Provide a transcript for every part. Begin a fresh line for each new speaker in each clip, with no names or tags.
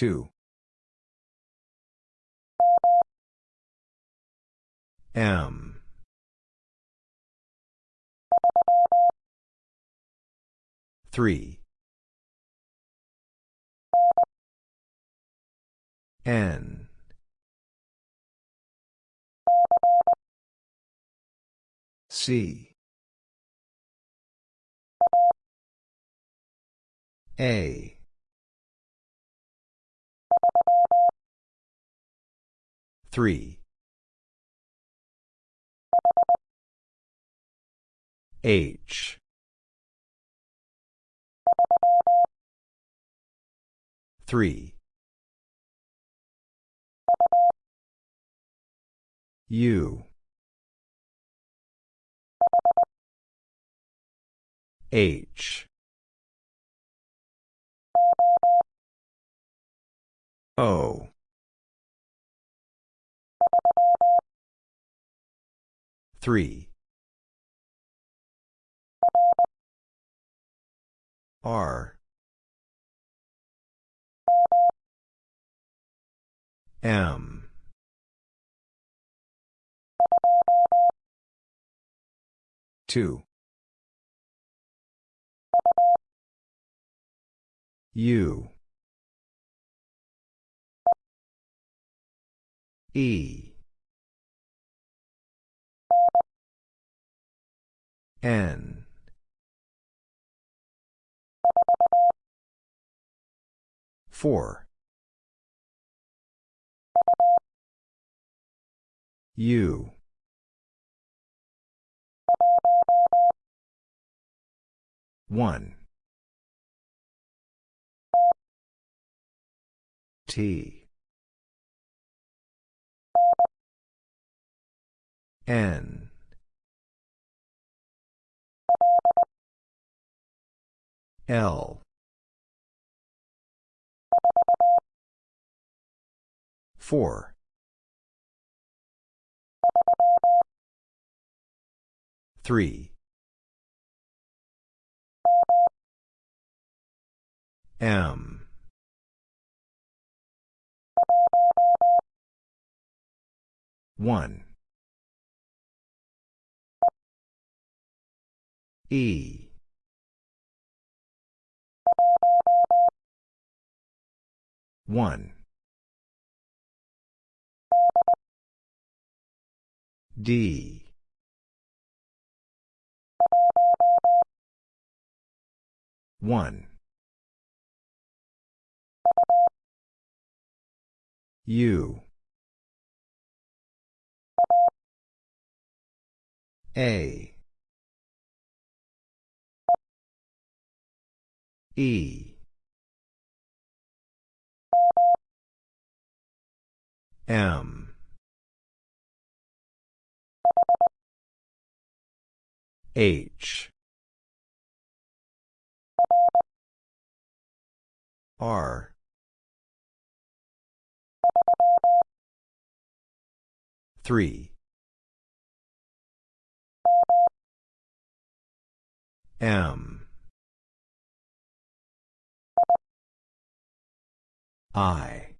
2. M. Three. N. C. A. Three. H. Three. U. H. O. Three. R. M. Two. U. E. N. Four. U. One. T. N. L. Four. Three. M. One. E. One. D. One. U. A. E. M. H. R. Three. M. I.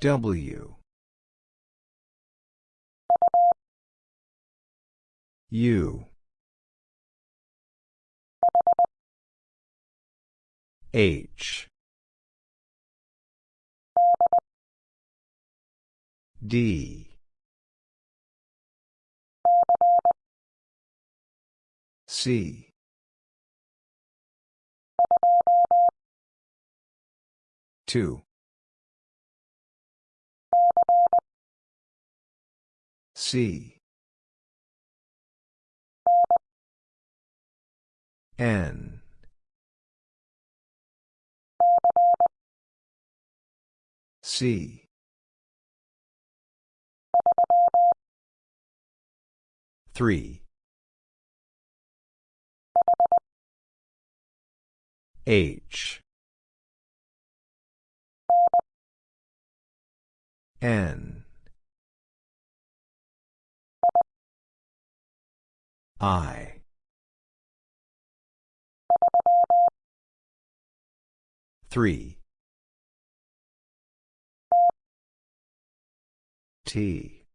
W. U. H. D. C. Two. C. N. C. Three. H. N. I. Three. T.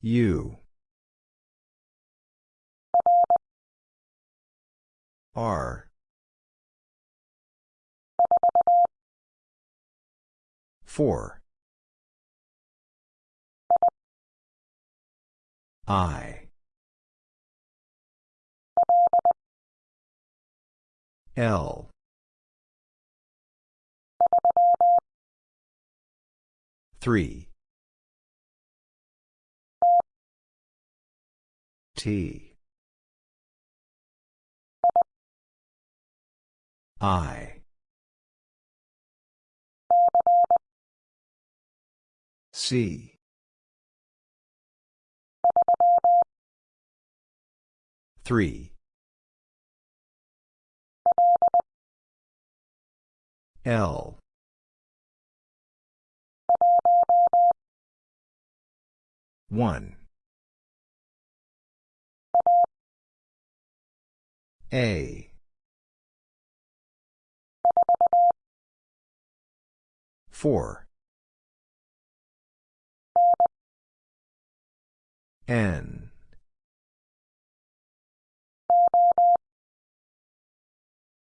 U. R. Four. I. L. Three. T. I. C. Three. L. One. A. Four. N.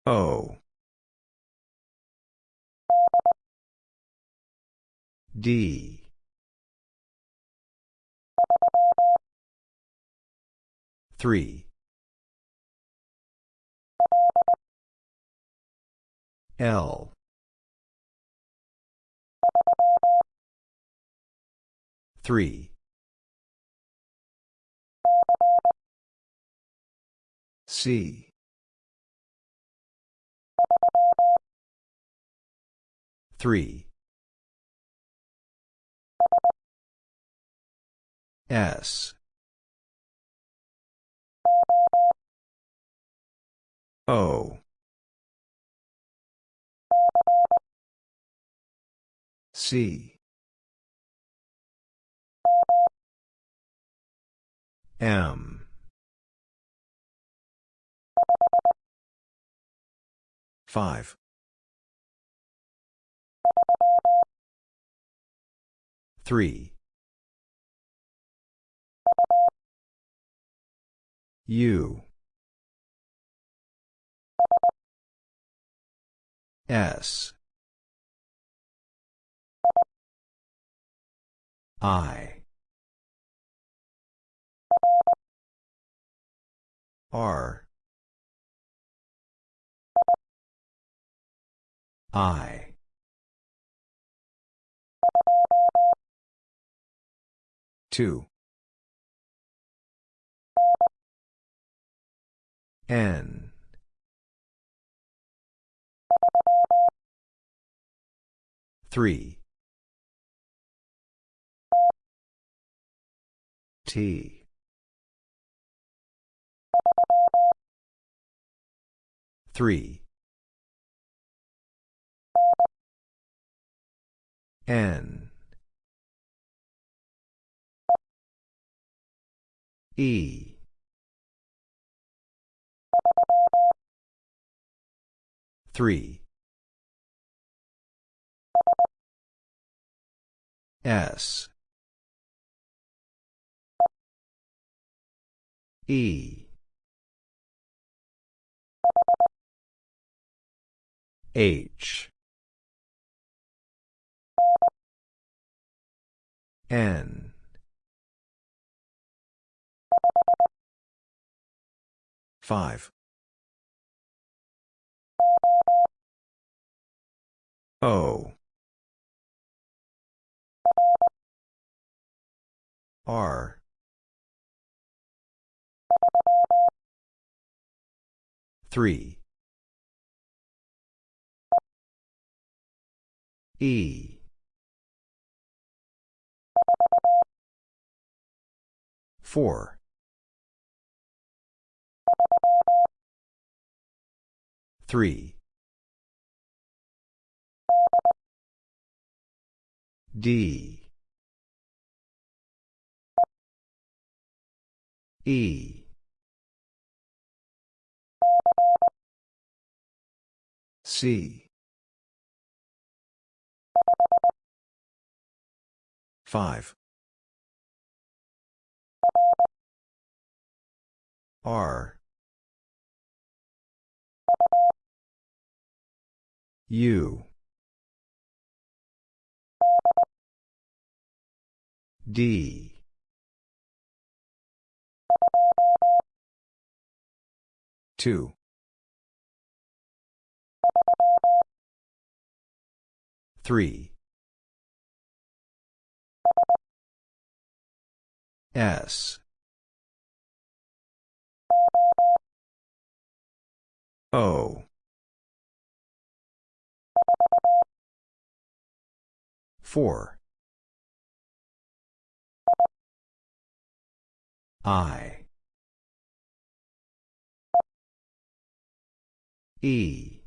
O. D. Three. L. Three. C. Three. S. O. C. M. Five. Three. U. S. I. R. I. Two. N. Three. T. Three. N. E. Three. S. E. H. N. Five. O. R. Three. E. Four. Three. D. E. C. 5. R. U. D. Two. Three. S. O. Four. I. E.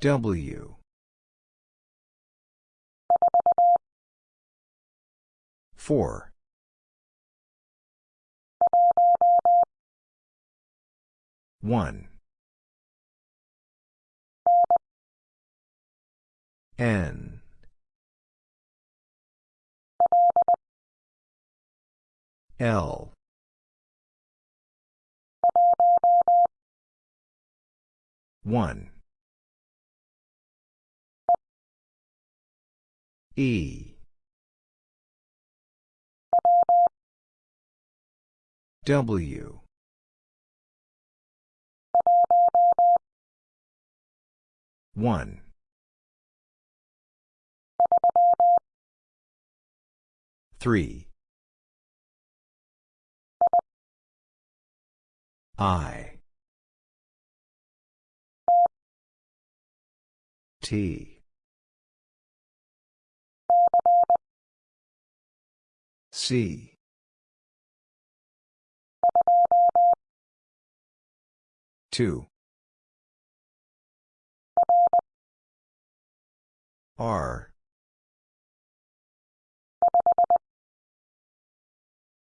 W. Four. One. N. L. One. E. W. One. Three. I. T. C. Two. R.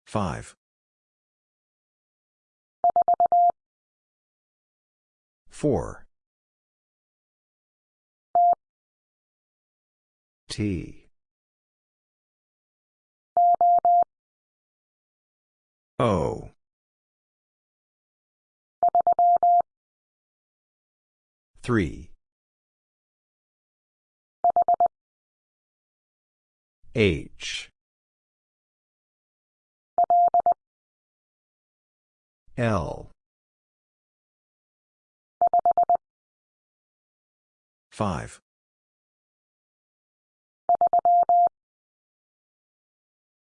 Five. Four. T. O. Three. H. L. Five.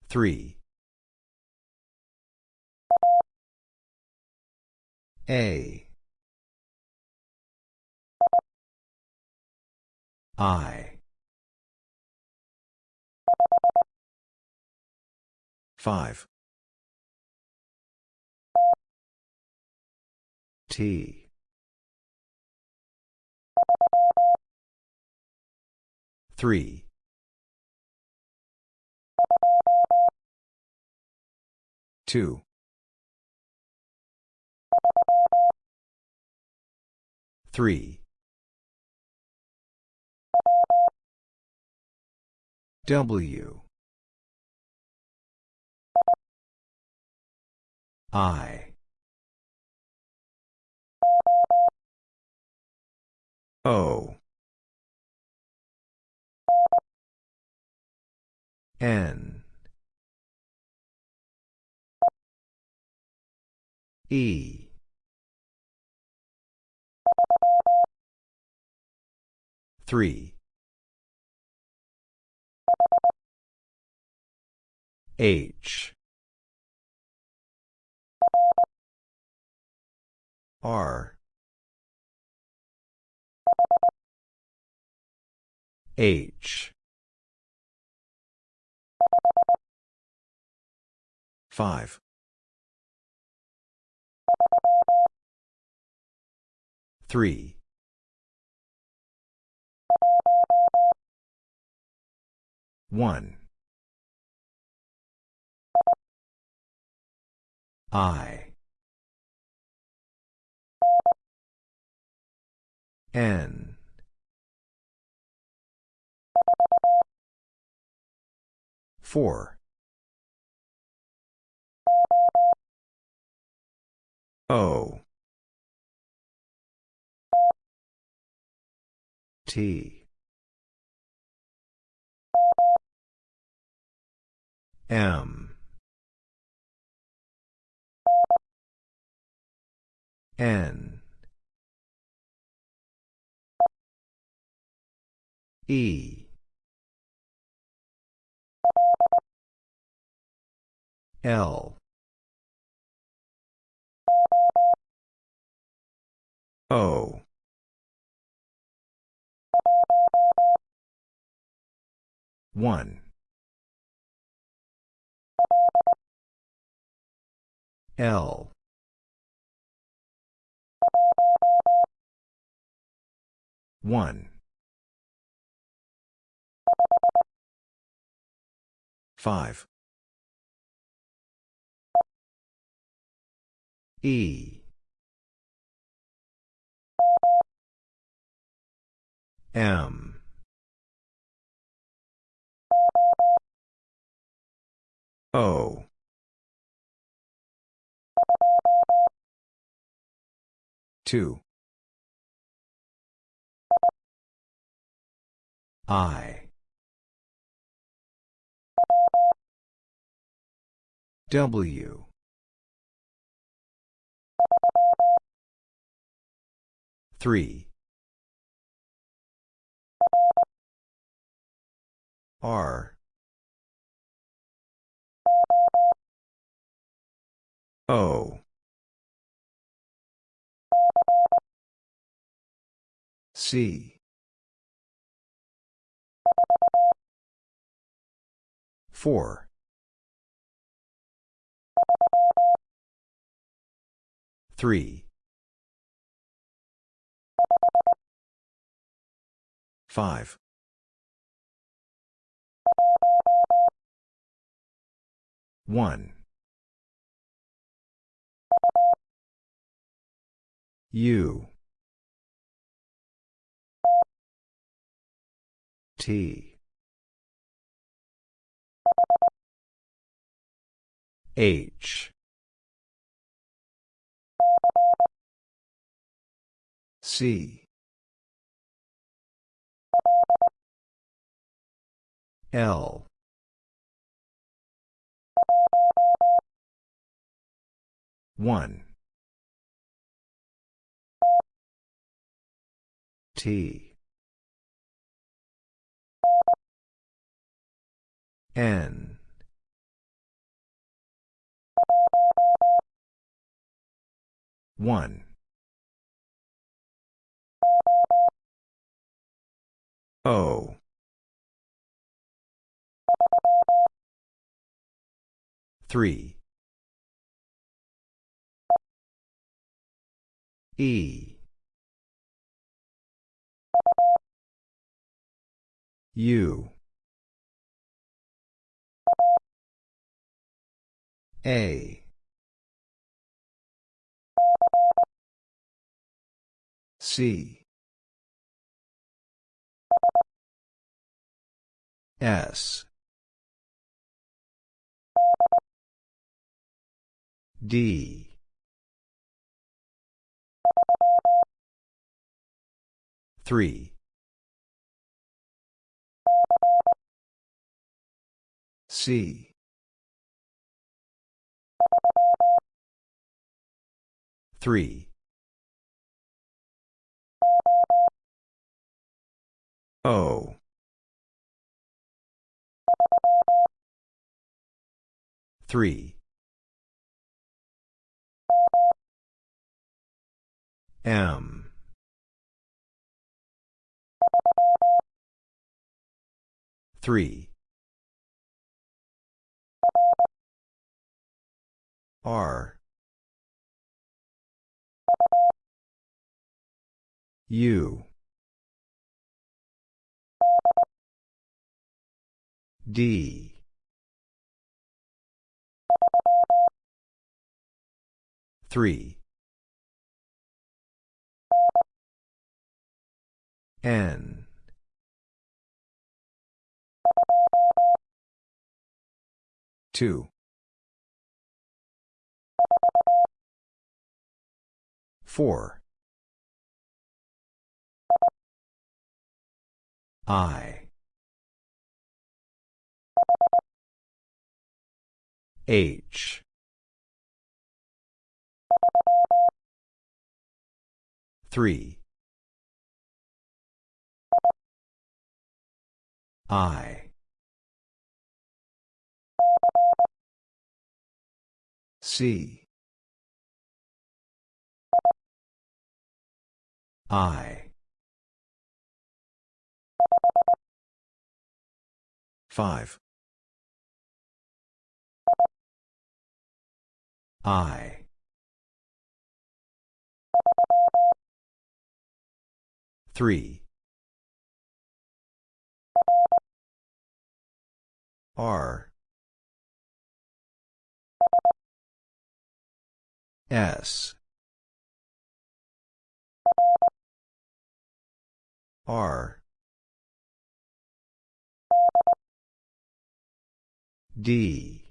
Three. A. I. Five. T. Three. Two. Three. W. I. O. N. E. Three. H. R. H. Five. Three. One. I. N. Four. O. T. M. N. E. L. O. One. L. One. Five. E. M. O. Two. I. W. Three. R. O. C. Four. Three. Five. One. U. T. H. C. L. One. T. N. One. O. Three. E. U. A. C. S. D. Three. C. Three. O. Three. M. Three. R. U. D. Three. N. Two. Four. I. H. Three. I. C. I. Five. I. Three. R. S. R. D.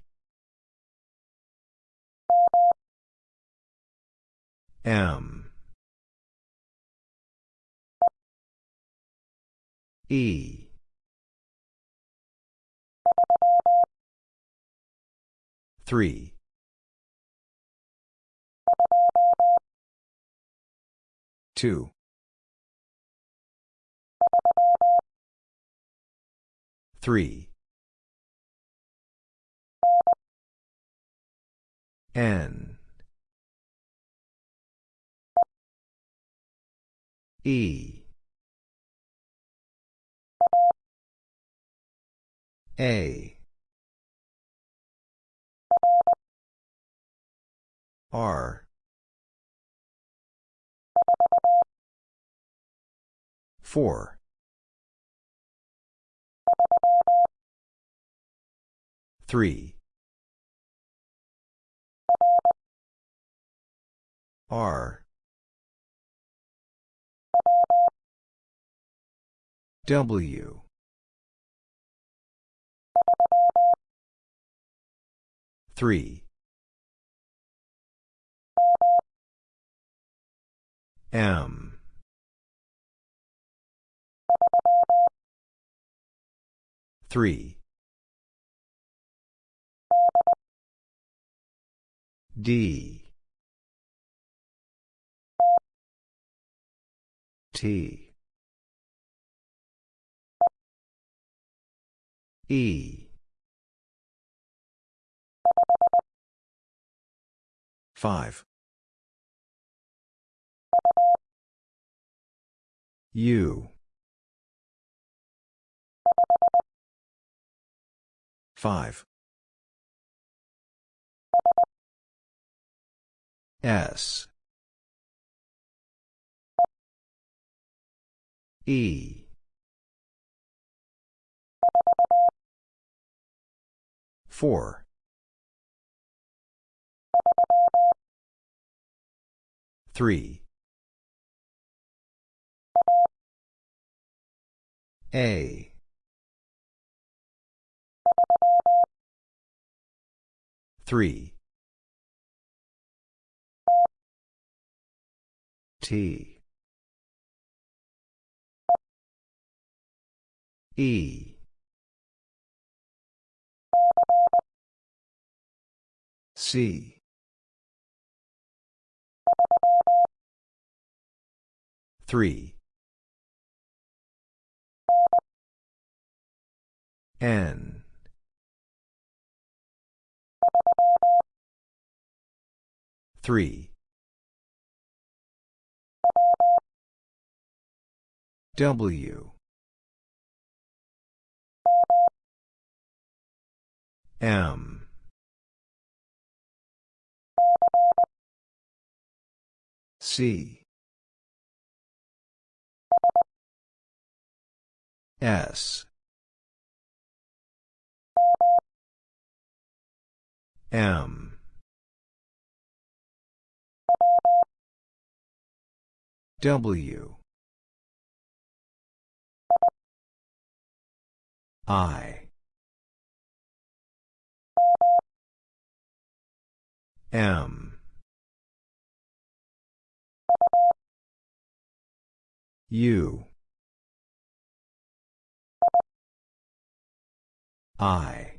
M. E. Three. Two. Three. N. E. A. R. Four. Three. R. W. Three. M. Three. D. T. E. Five. U. Five. S. E. Four. Three. A. Three. T. E. C. Three. N. Three. W. M. C. S. M. W. I. M. U. I.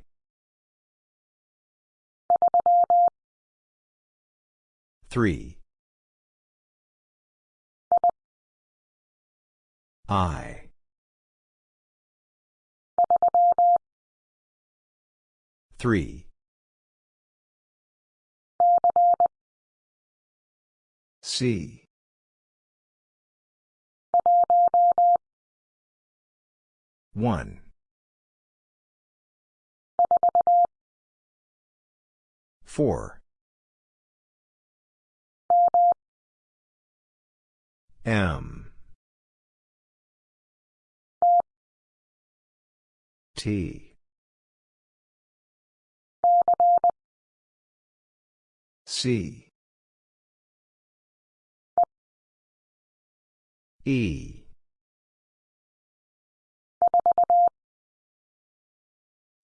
Three. I. Three. C. One. Four. M. T. C. E.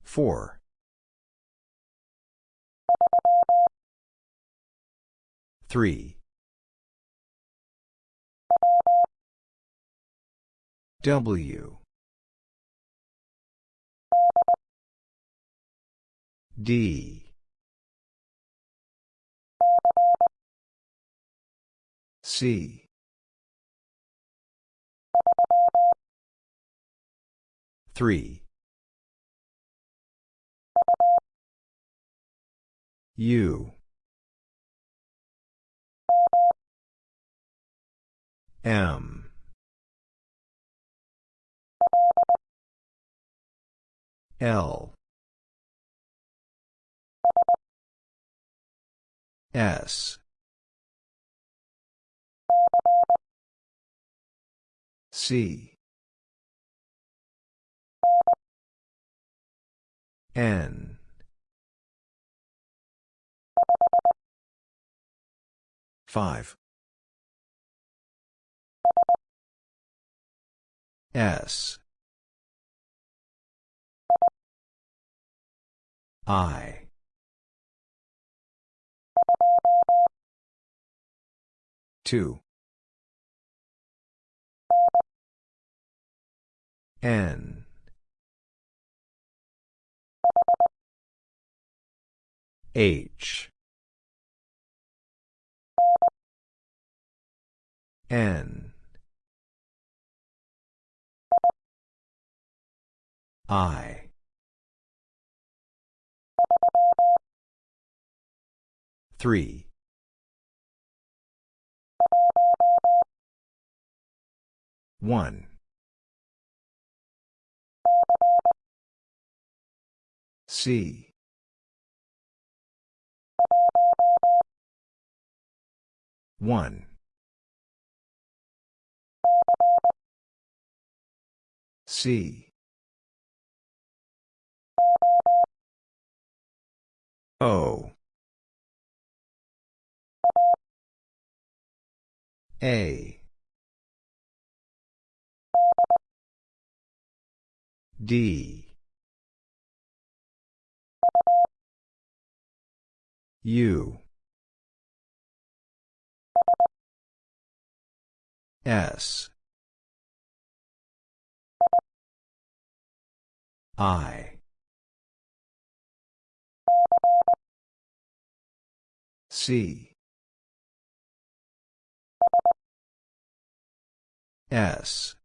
Four. Three. W. D. C. Three. U. M. L. S. C. N. Five. S. I. Two. N. H. N. I. Three. One. C. One. C. O. A. D. U. S. I. C. S.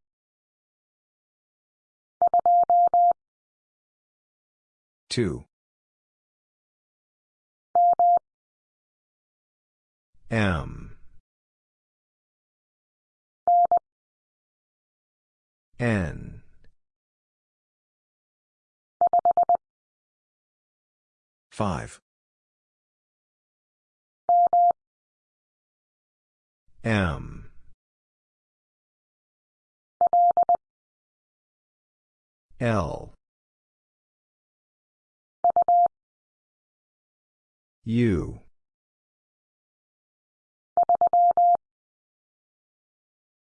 Two. M. N. Five. M. L. U.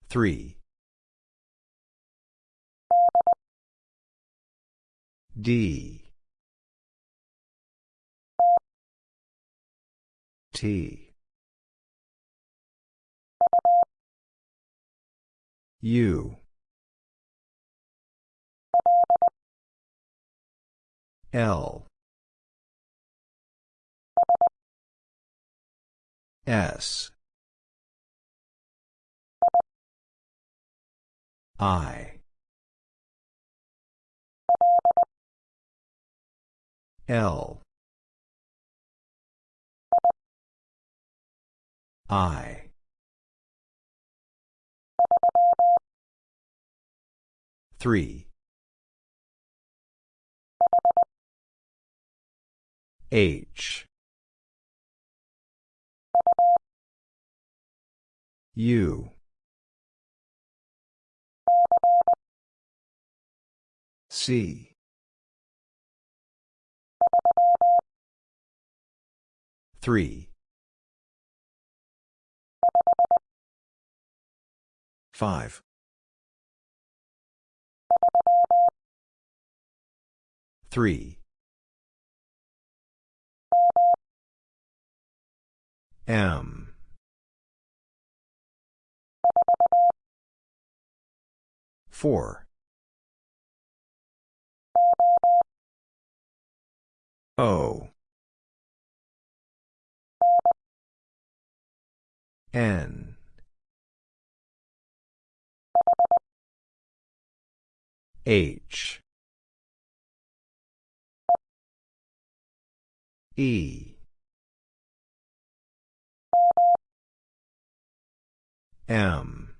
Three. D T U L. S. I. L. I three. H. U. C. Three. Five three. M. Four. O. N H. E. M.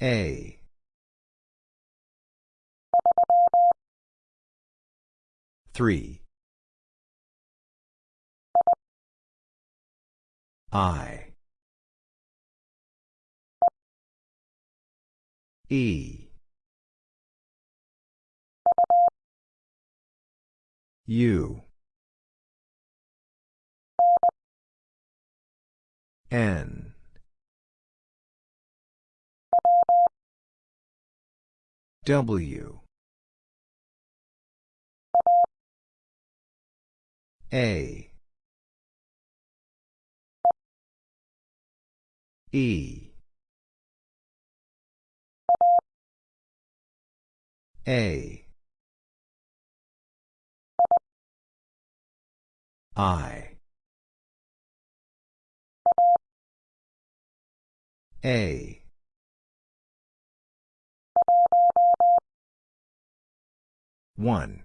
A. Three. I E. U. N. W. A. E A. I. A. One.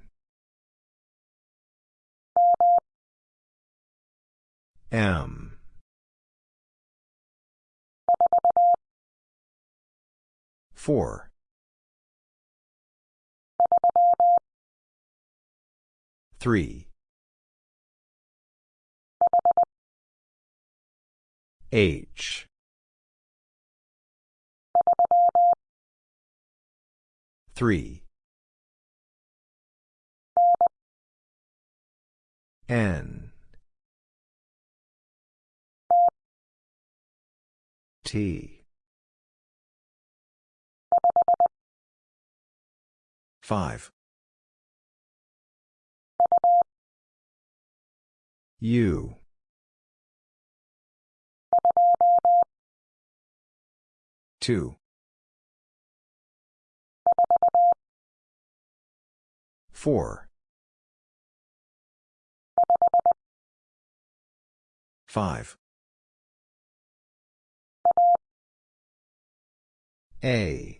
M. Four three. H. Three. N. T five U Two. Four. Five. A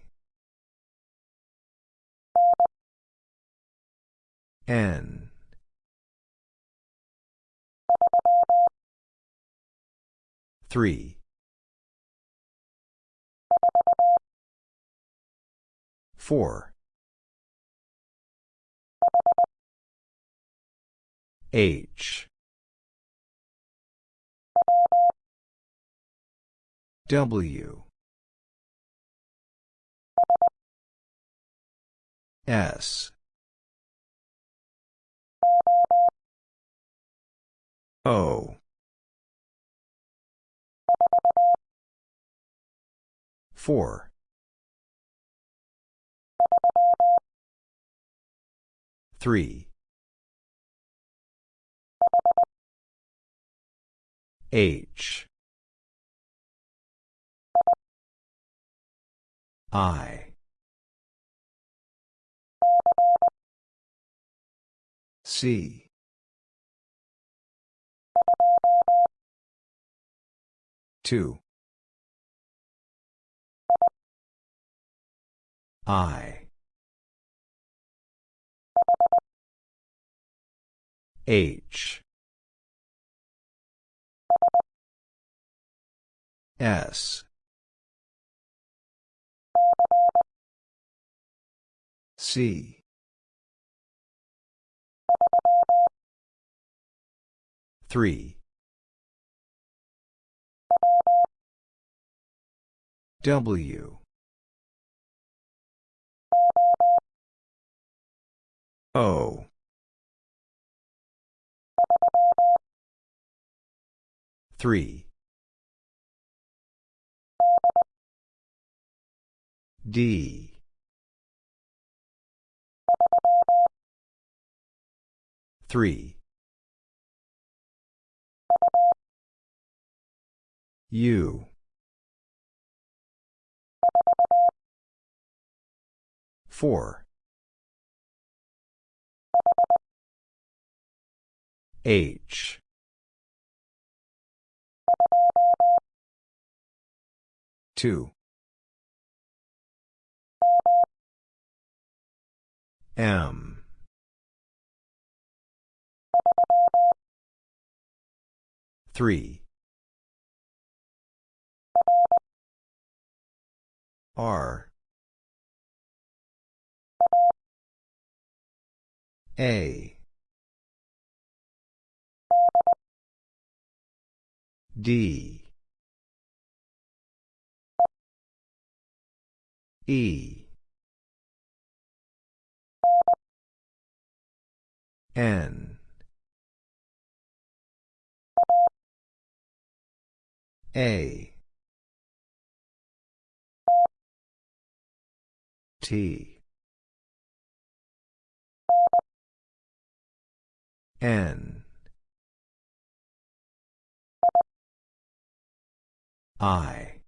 N. Three. Four. H. W. S O. Four. Three. H. I. C. Two. I. H. S. C. Three. W. O. Three. D. Three. U. Four. H. Two. M. Three. R. A. D. E. N. A. T. N. I.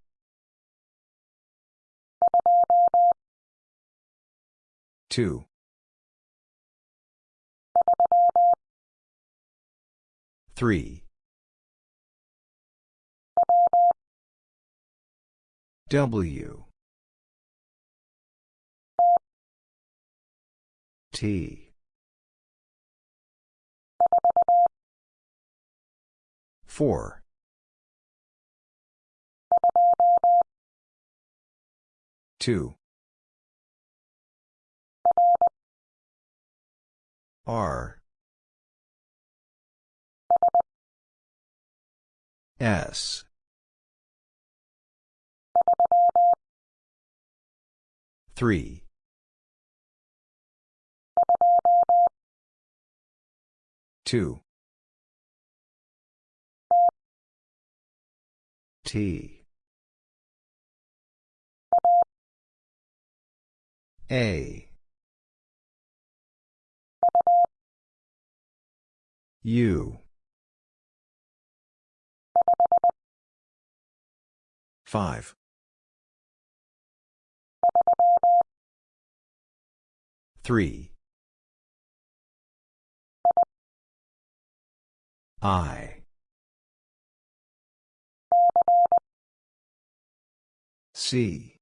Two. Three. W. T. Four. Two. R. S. Three. Two. T. A. U. Five. Three. I. C.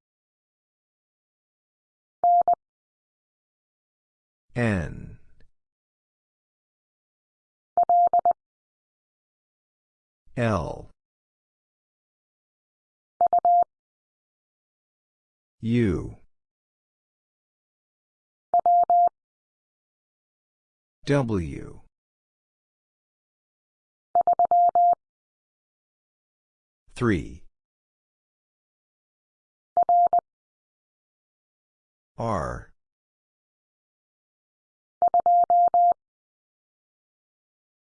N. L. U. W. Three. R.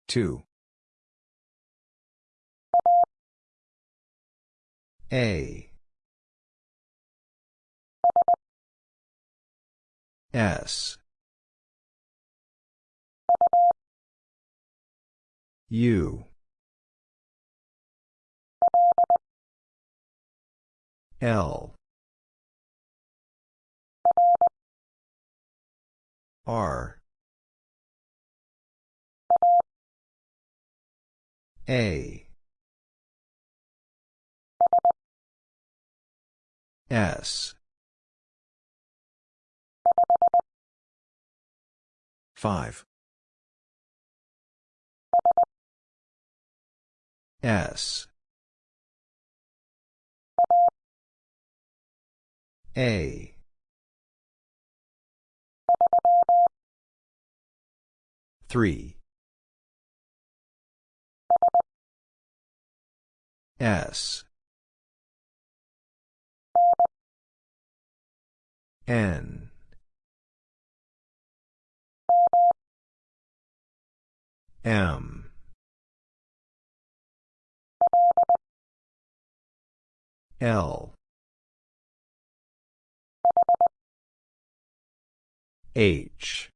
Two. A. S. U L. R. A. S. 5 S A. 3 S. N. M. L H.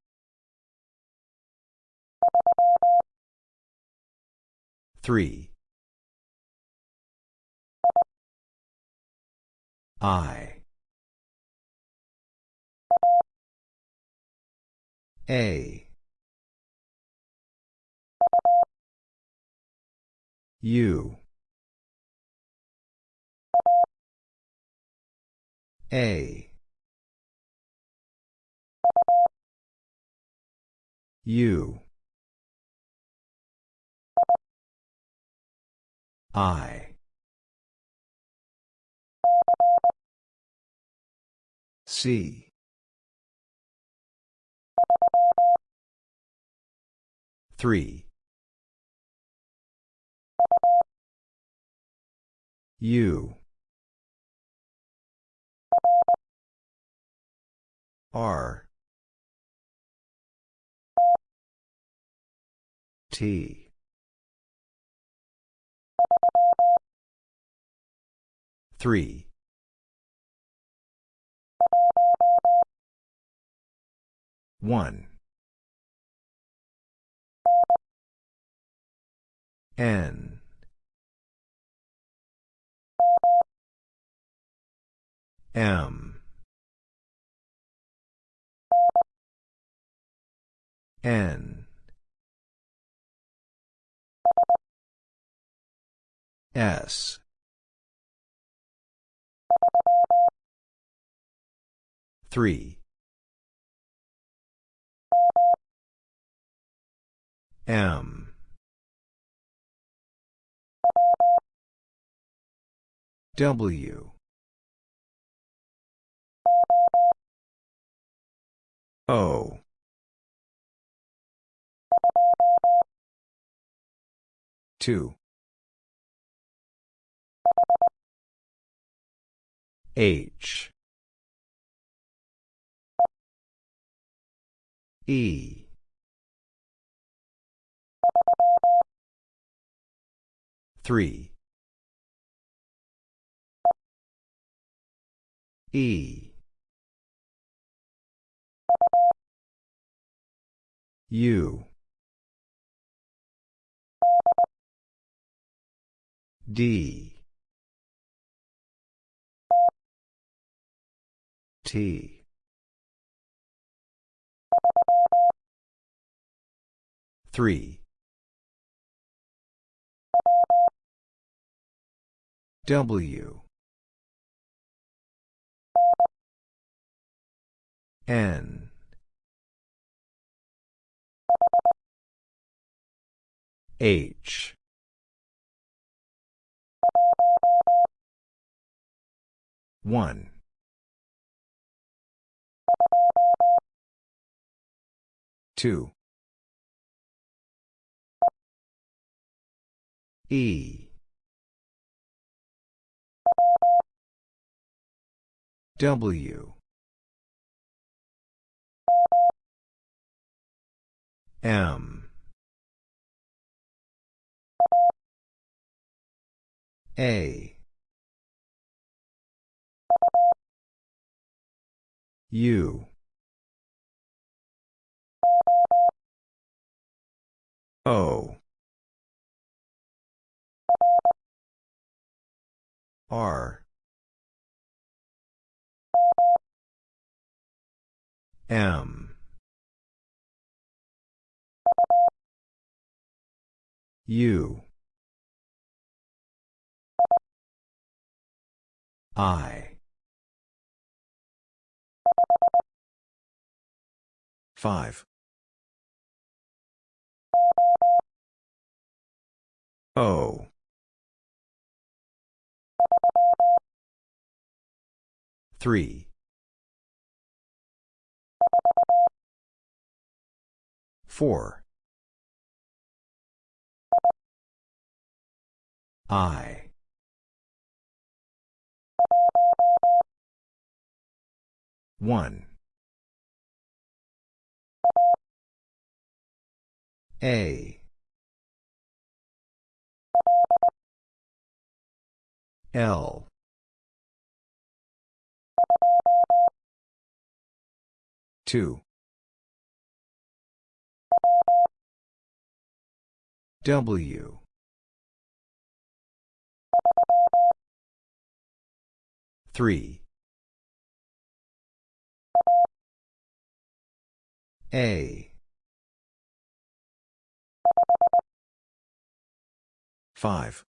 3 I. A. U. A U I. C. Three. U R T. Three. One. N. M. N S. Three. M. W. O. Two H. E. Three. E. U. D T. Three. W. N. H. One two. E. W. M. A U O. R. M. U. I 5 O Three. Four. I. One. A. L. Two. W. Three. A. Five.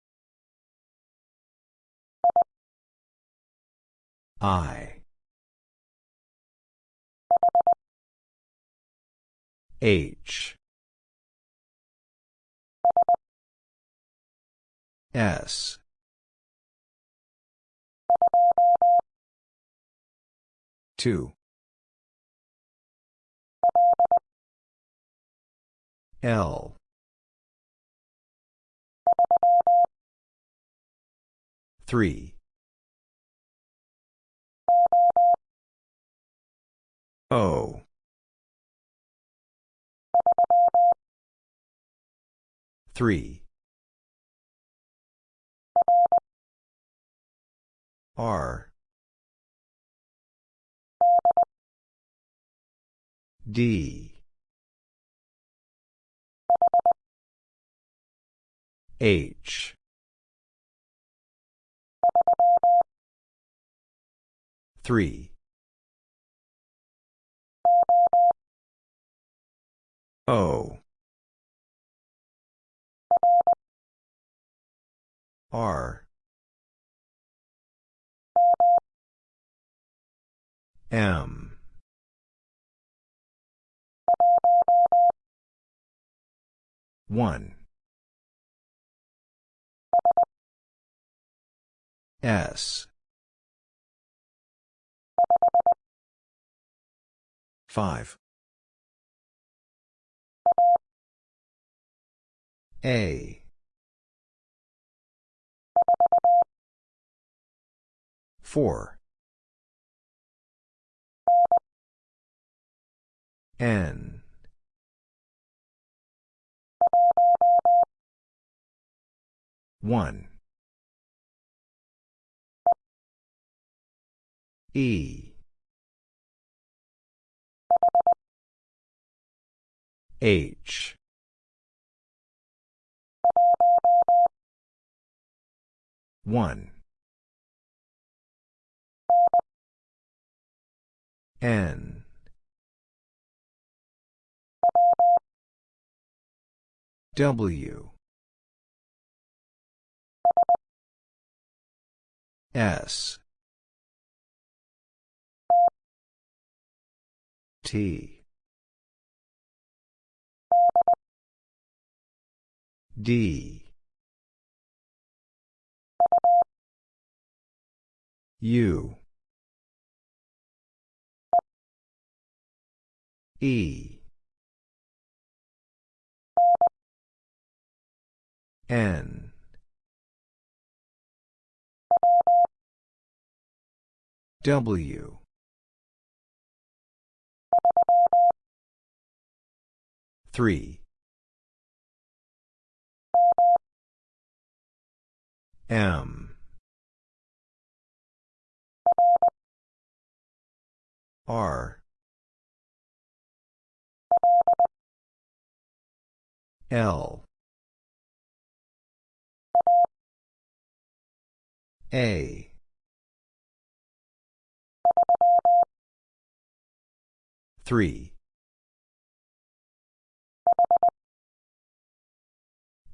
I. H. S. Two. L. Three. O. Three. R. D. H. Three. O. R. M. One. S. Five. A. Four. N. One. E. H. One. N. W. S. T. D. U. E. N. W. Three. M. R. L A three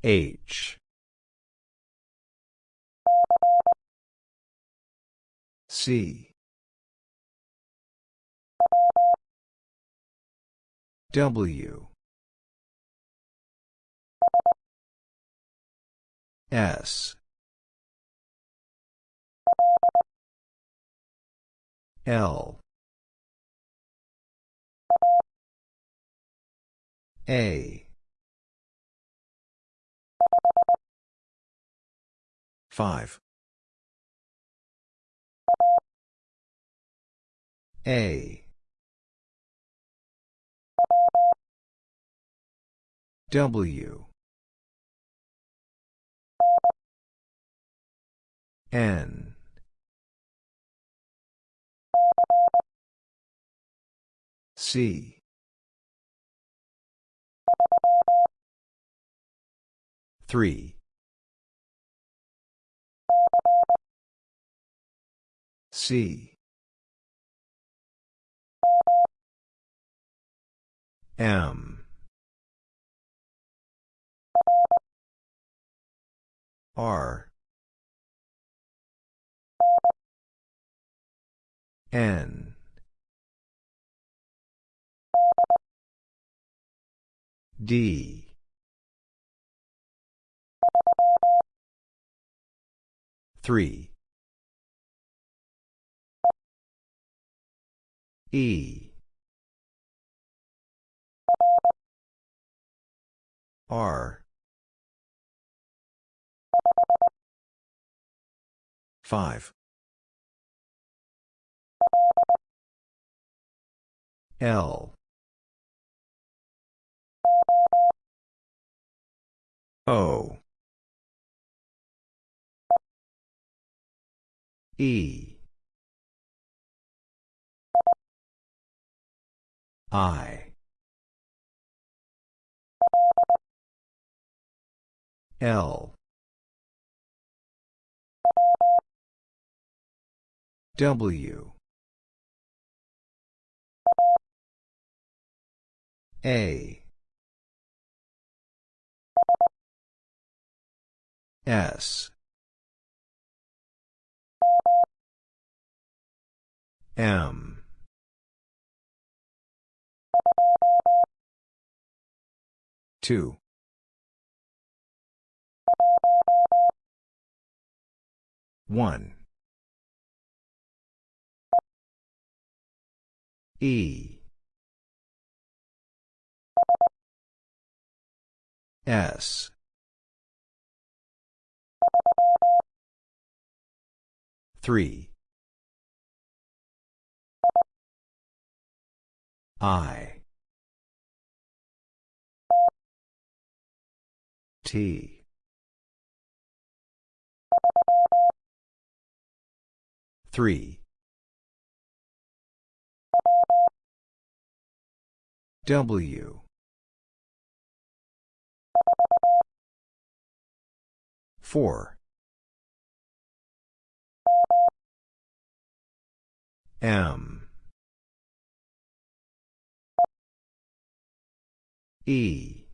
H. C. W. S. L. A 5 A. W. N. C. Three C. M. R. N. D three E R 5 L O E. I. L. W. A. S M. Two. One. E. S. Three I. T. Three. W. Four. M E.